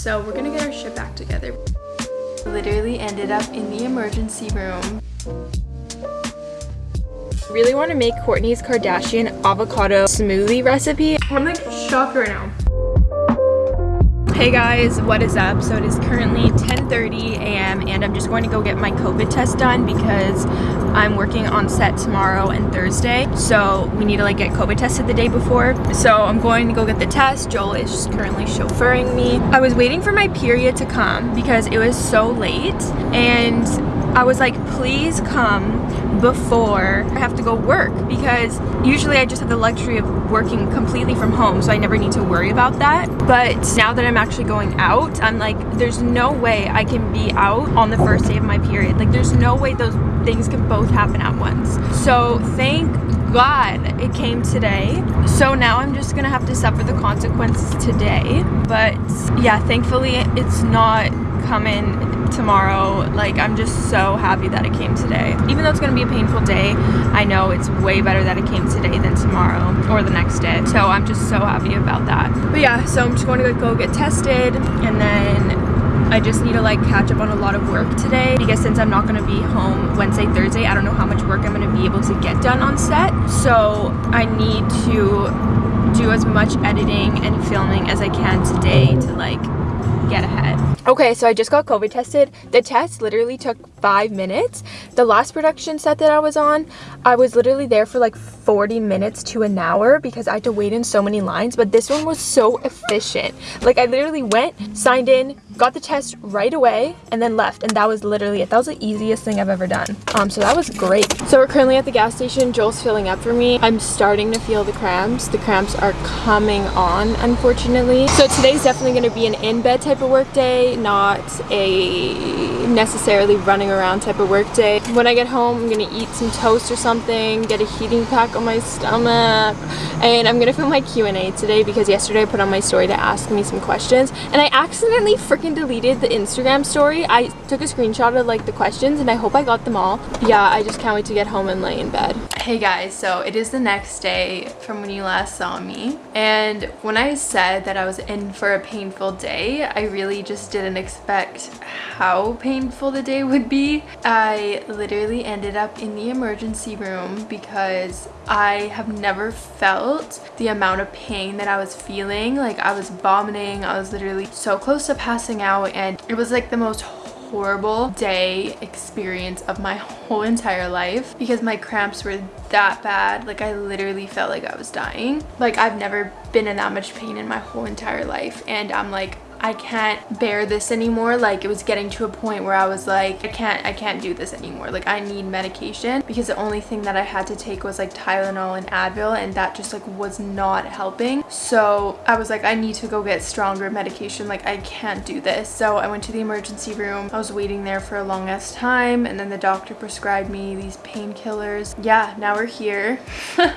So we're gonna get our shit back together. Literally ended up in the emergency room. Really want to make Kourtney's Kardashian avocado smoothie recipe. I'm like shocked right now. Hey guys, what is up? So it is currently 10.30 a.m. and I'm just going to go get my COVID test done because I'm working on set tomorrow and Thursday. So we need to like get COVID tested the day before. So I'm going to go get the test. Joel is currently chauffeuring me. I was waiting for my period to come because it was so late and I was like, please come before I have to go work because usually I just have the luxury of working completely from home so I never need to worry about that. But now that I'm actually going out I'm like there's no way I can be out on the first day of my period. Like there's no way those things can both happen at once. So thank God it came today. So now I'm just gonna have to suffer the consequences today. But yeah thankfully it's not coming tomorrow like i'm just so happy that it came today. Even though it's going to be a painful day i know it's way better that it came today than tomorrow or the next day. So i'm just so happy about that. But yeah so i'm just going to go get tested and then I just need to like catch up on a lot of work today. Because since I'm not going to be home Wednesday, Thursday, I don't know how much work I'm going to be able to get done on set. So I need to do as much editing and filming as I can today to like get ahead. Okay, so I just got COVID tested. The test literally took five minutes. The last production set that I was on, I was literally there for like 40 minutes to an hour because I had to wait in so many lines, but this one was so efficient. Like I literally went, signed in, got the test right away, and then left, and that was literally it. That was the easiest thing I've ever done. Um, so that was great. So we're currently at the gas station. Joel's filling up for me. I'm starting to feel the cramps. The cramps are coming on, unfortunately. So today's definitely going to be an in-bed type of work day, not a necessarily running around type of work day. When I get home, I'm to eat some toast or something, get a heating pack on my stomach, and I'm to film my Q&A today because yesterday I put on my story to ask me some questions, and I accidentally freaking deleted the Instagram story. I took a screenshot of like the questions, and I hope I got them all. Yeah, I just can't wait to get home and lay in bed. Hey guys, so it is the next day from when you last saw me, and when I said that I was in for a painful day, I really just didn't expect how painful the day would be. I literally ended up in the emergency room because I have never felt the amount of pain that I was feeling. Like I was vomiting, I was literally so close to passing out and it was like the most horrible day experience of my whole entire life because my cramps were that bad like I literally felt like I was dying like I've never been in that much pain in my whole entire life and I'm like I can't bear this anymore. Like it was getting to a point where I was like, I can't, I can't do this anymore. Like I need medication because the only thing that I had to take was like Tylenol and Advil and that just like was not helping. So I was like, I need to go get stronger medication. Like I can't do this. So I went to the emergency room. I was waiting there for a long ass time and then the doctor prescribed me these painkillers. Yeah, now we're here.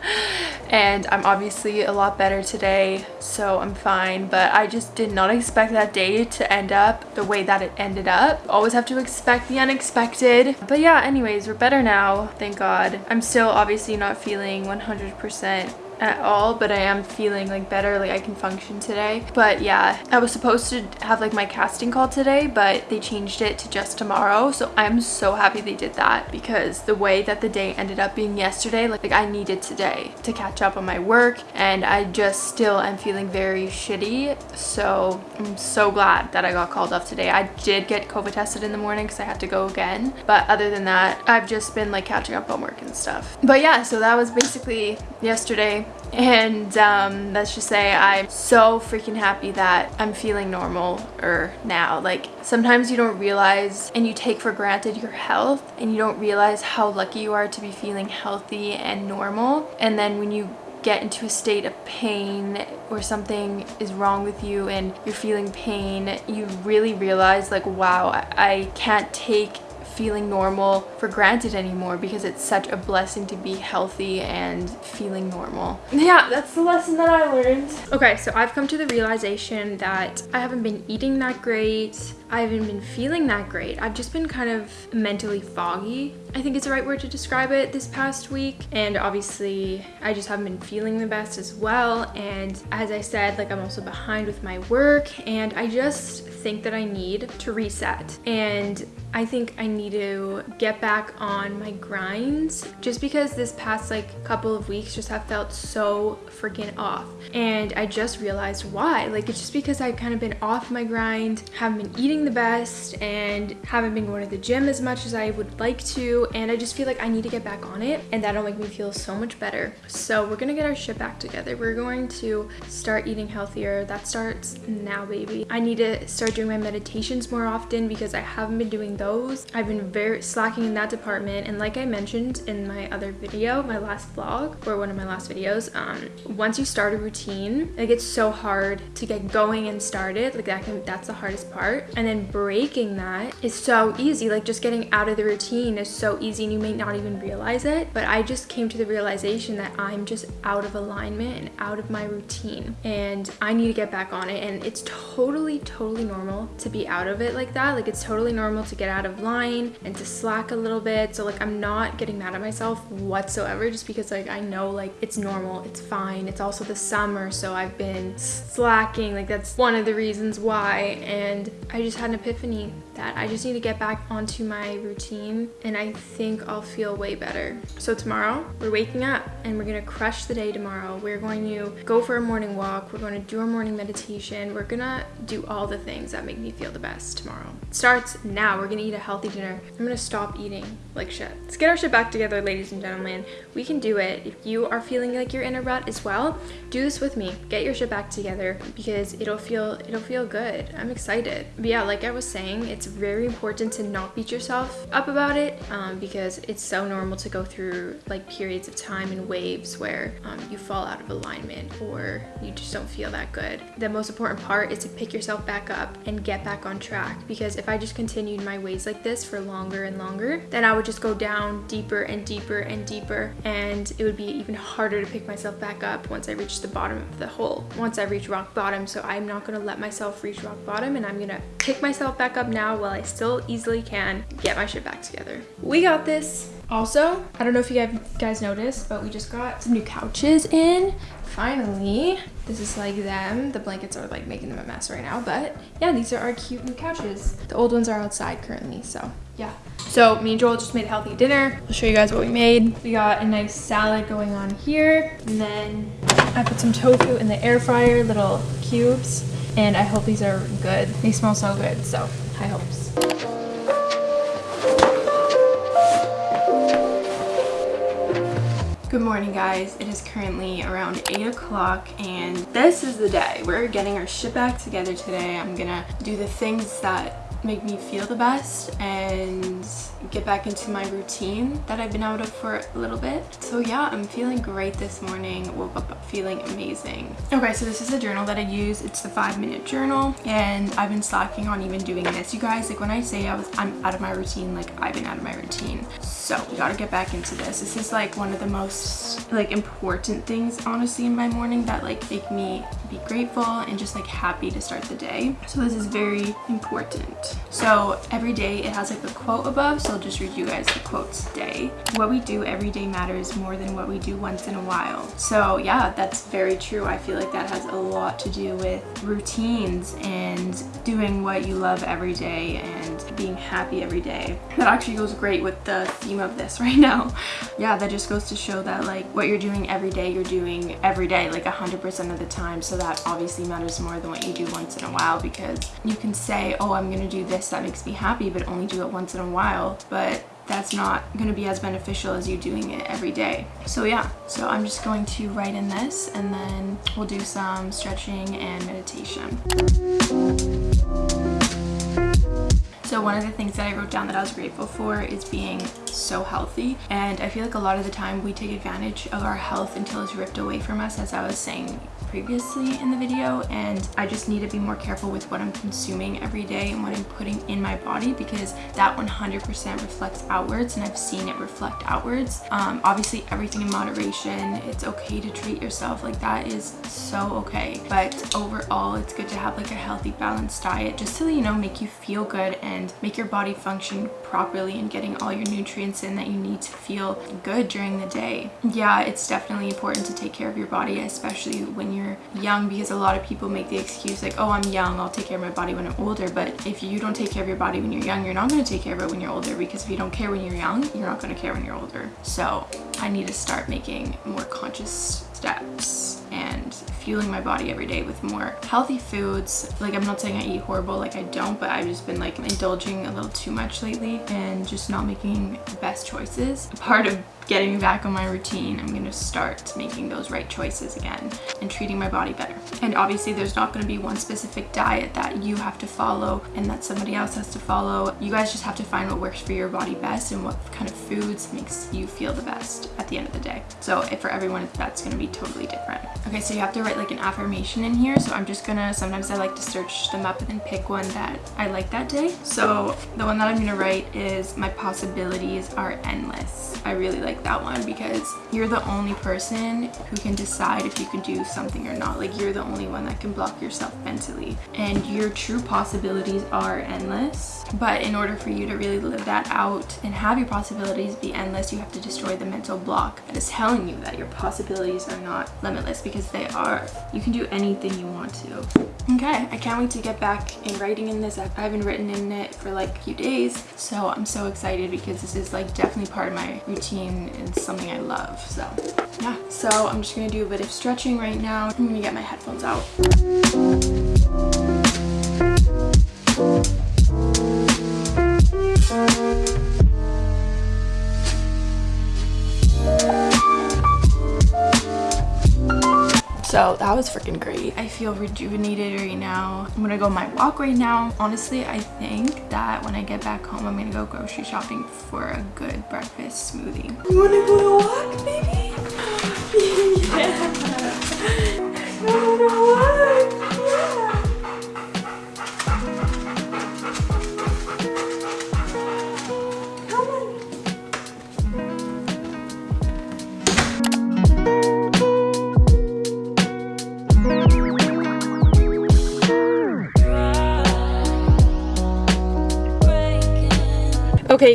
and I'm obviously a lot better today. So I'm fine. But I just did not expect expect that day to end up the way that it ended up. Always have to expect the unexpected. But yeah, anyways, we're better now, thank God. I'm still obviously not feeling 100% at all but I am feeling like better like I can function today. But yeah I was supposed to have like my casting call today but they changed it to just tomorrow. So I'm so happy they did that because the way that the day ended up being yesterday like, like I needed today to catch up on my work and I just still am feeling very shitty. So I'm so glad that I got called off today. I did get COVID tested in the morning because I had to go again. But other than that I've just been like catching up on work and stuff. But yeah so that was basically yesterday and um, let's just say I'm so freaking happy that I'm feeling normal or now. Like sometimes you don't realize and you take for granted your health and you don't realize how lucky you are to be feeling healthy and normal and then when you get into a state of pain or something is wrong with you and you're feeling pain you really realize like wow I can't take feeling normal for granted anymore because it's such a blessing to be healthy and feeling normal. Yeah, that's the lesson that I learned. Okay, so I've come to the realization that I haven't been eating that great. I haven't been feeling that great. I've just been kind of mentally foggy. I think it's the right word to describe it this past week. And obviously I just haven't been feeling the best as well. And as I said, like I'm also behind with my work and I just think that I need to reset. And I think I need to get back on my grinds just because this past like couple of weeks just have felt so freaking off. And I just realized why. Like it's just because I've kind of been off my grind, haven't been eating the best and haven't been going to the gym as much as I would like to. And I just feel like I need to get back on it and that'll make me feel so much better. So we're gonna get our shit back together. We're going to start eating healthier. That starts now, baby. I need to start doing my meditations more often because I haven't been doing those. I've been very slacking in that department. And like I mentioned in my other video, my last vlog or one of my last videos, um, once you start a routine, like it's so hard to get going and started. Like that can, that's the hardest part. And then breaking that is so easy. Like just getting out of the routine is so easy and you may not even realize it. But I just came to the realization that I'm just out of alignment and out of my routine and I need to get back on it. And it's totally, totally normal to be out of it like that. Like it's totally normal to get out of line and to slack a little bit. So like I'm not getting mad at myself whatsoever just because like I know like it's normal, it's fine. It's also the summer, so I've been slacking. Like that's one of the reasons why. And I just had an epiphany that I just need to get back onto my routine and I think I'll feel way better. So tomorrow we're waking up and we're gonna crush the day tomorrow. We're going to go for a morning walk. We're going to do our morning meditation. We're gonna do all the things that make me feel the best tomorrow. It starts now. We're gonna eat a healthy dinner. I'm gonna stop eating like shit. Let's get our shit back together, ladies and gentlemen. We can do it. If you are feeling like you're in a rut as well, do this with me. Get your shit back together because it'll feel it'll feel good. I'm excited. But yeah, like I was saying, it's very important to not beat yourself up about it um, because it's so normal to go through like periods of time and waves where um, you fall out of alignment or you just don't feel that good. The most important part is to pick yourself back up and get back on track because if I just continued my ways like this for longer and longer, then I would just go down deeper and deeper and deeper and it would be even harder to pick myself back up once I reach the bottom of the hole, once I reach rock bottom. So I'm not gonna let myself reach rock bottom and I'm gonna pick myself back up now while I still easily can get my shit back together. We got this. Also, I don't know if you guys noticed, but we just got some new couches in. Finally, this is like them. The blankets are like making them a mess right now, but yeah, these are our cute new couches. The old ones are outside currently, so yeah. So me and Joel just made a healthy dinner. I'll show you guys what we made. We got a nice salad going on here, and then I put some tofu in the air fryer, little cubes, and I hope these are good. They smell so good, so high hopes. Good morning guys, it is currently around 8 o'clock and this is the day. We're getting our shit back together today. I'm gonna do the things that make me feel the best and get back into my routine that I've been out of for a little bit. So yeah, I'm feeling great this morning. Woke up feeling amazing. Okay, so this is the journal that I use. It's the five minute journal and I've been slacking on even doing this. You guys, like when I say I was, I'm out of my routine, like I've been out of my routine. So we gotta get back into this. This is like one of the most like important things honestly in my morning that like make me be grateful and just like happy to start the day. So this is very important. So every day it has like a quote above, so I'll just read you guys the quotes today. What we do every day matters more than what we do once in a while. So yeah, that's very true. I feel like that has a lot to do with routines and doing what you love every day and being happy every day. That actually goes great with the theme of this right now. Yeah, that just goes to show that like what you're doing every day, you're doing every day, like 100% of the time. So that obviously matters more than what you do once in a while because you can say, oh, I'm gonna do this that makes me happy but only do it once in a while but that's not to be as beneficial as you doing it every day. So yeah, so I'm just going to write in this and then we'll do some stretching and meditation. So one of the things that I wrote down that I was grateful for is being so healthy. And I feel like a lot of the time we take advantage of our health until it's ripped away from us, as I was saying previously in the video and I just need to be more careful with what I'm consuming every day and what I'm putting in my body because that 100% reflects outwards and I've seen it reflect outwards. Um, obviously everything in moderation, it's okay to treat yourself like that is so okay but overall it's good to have like a healthy balanced diet just to you know make you feel good and make your body function properly and getting all your nutrients in that you need to feel good during the day. Yeah, it's definitely important to take care of your body, especially when you're young because a lot of people make the excuse like, oh, I'm young, I'll take care of my body when I'm older. But if you don't take care of your body when you're young, you're not going to take care of it when you're older because if you don't care when you're young, you're not going to care when you're older. So I need to start making more conscious steps and fueling my body every day with more healthy foods. Like i'm not saying i eat horrible like i don't but i've just been like indulging a little too much lately and just not making the best choices. Part of getting back on my routine, I'm gonna start making those right choices again and treating my body better. And obviously there's not gonna be one specific diet that you have to follow and that somebody else has to follow. You guys just have to find what works for your body best and what kind of foods makes you feel the best at the end of the day. So for everyone, that's gonna be totally different. Okay, so you have to write like an affirmation in here. So I'm just gonna, sometimes I like to search them up and then pick one that I like that day. So the one that I'm gonna write is my possibilities are endless. I really like that one because you're the only person who can decide if you can do something or not. Like you're the only one that can block yourself mentally and your true possibilities are endless. But in order for you to really live that out and have your possibilities be endless, you have to destroy the mental block that is telling you that your possibilities are not limitless because they are. You can do anything you want to. Okay, I can't wait to get back in writing in this. I haven't written in it for like a few days, so I'm so excited because this is like definitely part of my routine and something I love. So yeah, so I'm just gonna do a bit of stretching right now. I'm gonna get my headphones out. So that was freaking great. I feel rejuvenated right now. I'm gonna go on my walk right now. Honestly, I think that when I get back home, I'm gonna go grocery shopping for a good breakfast smoothie. You wanna go to walk, baby? yeah.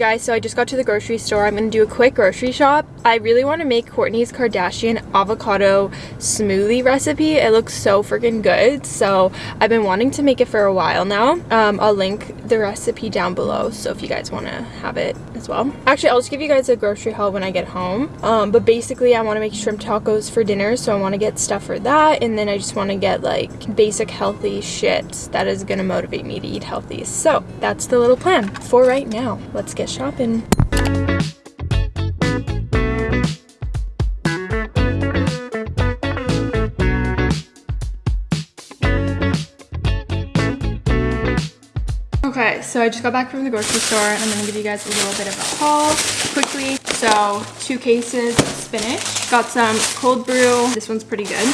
Guys, so I just got to the grocery store. I'm gonna do a quick grocery shop. I really want to make Kourtney's Kardashian avocado smoothie recipe. It looks so freaking good. So I've been wanting to make it for a while now. Um, I'll link the recipe down below. So if you guys want to have it as well. Actually, I'll just give you guys a grocery haul when I get home. Um, but basically I want to make shrimp tacos for dinner. So I want to get stuff for that. And then I just want to get like basic healthy shit that is going to motivate me to eat healthy. So that's the little plan for right now. Let's get shopping. Okay, so I just got back from the grocery store and I'm gonna give you guys a little bit of a haul quickly. So two cases of spinach, got some cold brew. This one's pretty good.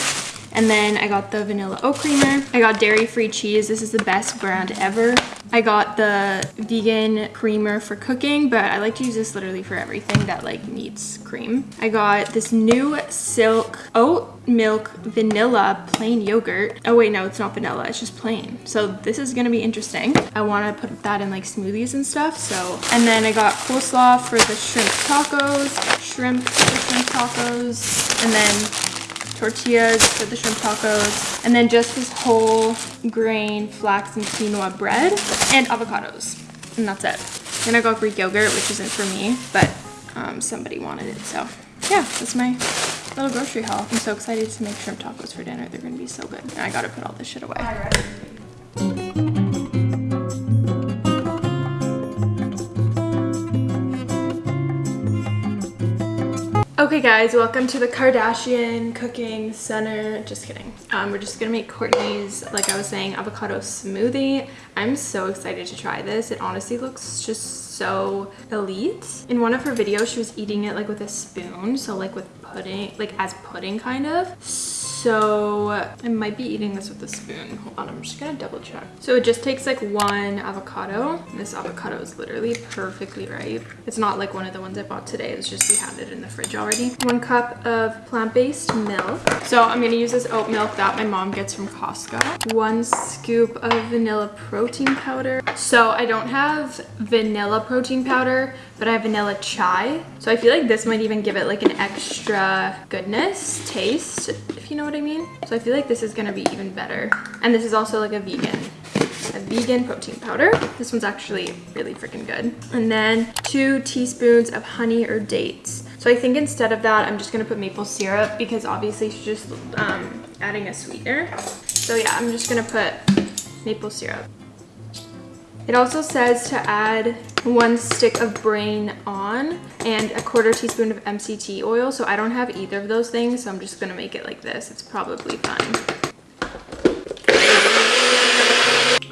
And then I got the vanilla oat creamer. I got dairy-free cheese. This is the best brand ever. I got the vegan creamer for cooking, but I like to use this literally for everything that like needs cream. I got this new Silk oat milk vanilla plain yogurt. Oh wait, no, it's not vanilla, it's just plain. So this is gonna be interesting. I wanna put that in like smoothies and stuff, so. And then I got coleslaw for the shrimp tacos, shrimp for shrimp tacos, and then tortillas for the shrimp tacos, and then just this whole grain flax and quinoa bread, and avocados. And that's it. Then I got Greek yogurt, which isn't for me, but um, somebody wanted it, so yeah, that's my little grocery haul. I'm so excited to make shrimp tacos for dinner. They're gonna be so good. I gotta put all this shit away. Okay guys, welcome to the Kardashian Cooking Center. Just kidding. Um, we're just gonna make Kourtney's, like I was saying, avocado smoothie. I'm so excited to try this. It honestly looks just so elite. In one of her videos, she was eating it like with a spoon. So like with pudding, like as pudding kind of. So So I might be eating this with a spoon. Hold on, I'm just gonna double check. So it just takes like one avocado. This avocado is literally perfectly ripe. It's not like one of the ones I bought today. It's just we had it in the fridge already. One cup of plant-based milk. So I'm gonna use this oat milk that my mom gets from Costco. One scoop of vanilla protein powder. So I don't have vanilla protein powder, but I have vanilla chai. So I feel like this might even give it like an extra goodness taste, if you know what I mean. So I feel like this is gonna be even better. And this is also like a vegan a vegan protein powder. This one's actually really freaking good. And then two teaspoons of honey or dates. So I think instead of that, I'm just gonna put maple syrup because obviously she's just um, adding a sweetener. So yeah, I'm just gonna put maple syrup. It also says to add one stick of brain on and a quarter teaspoon of MCT oil. So I don't have either of those things. So I'm just gonna make it like this. It's probably fine.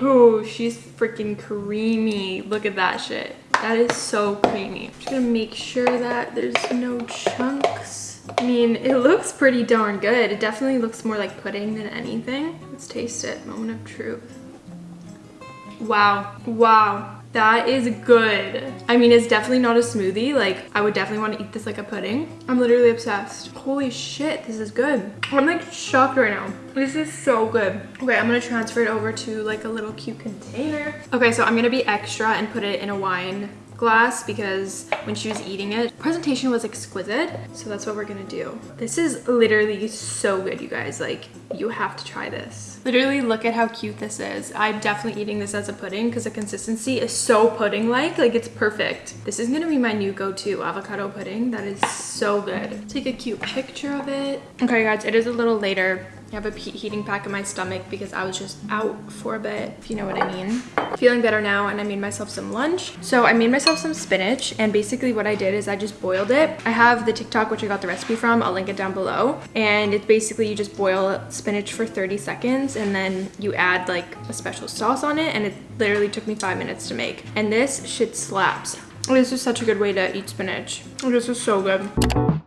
Oh, she's freaking creamy. Look at that shit. That is so creamy. I'm just gonna make sure that there's no chunks. I mean, it looks pretty darn good. It definitely looks more like pudding than anything. Let's taste it. Moment of truth. Wow. Wow. That is good. I mean, it's definitely not a smoothie. Like, I would definitely want to eat this like a pudding. I'm literally obsessed. Holy shit, this is good. I'm like shocked right now. This is so good. Okay, I'm gonna transfer it over to like a little cute container. Okay, so I'm gonna be extra and put it in a wine glass because when she was eating it, presentation was exquisite. So that's what we're gonna do. This is literally so good, you guys. Like, you have to try this. Literally, look at how cute this is. I'm definitely eating this as a pudding because the consistency is so pudding-like. Like, it's perfect. This is gonna be my new go-to avocado pudding. That is so good. Take a cute picture of it. Okay, guys, it is a little later. I have a heating pack in my stomach because I was just out for a bit, if you know what I mean. Feeling better now and I made myself some lunch. So I made myself some spinach and basically what I did is I just boiled it. I have the TikTok which I got the recipe from. I'll link it down below. And it's basically you just boil spinach for 30 seconds and then you add like a special sauce on it and it literally took me five minutes to make. And this shit slaps. This is such a good way to eat spinach. This is so good.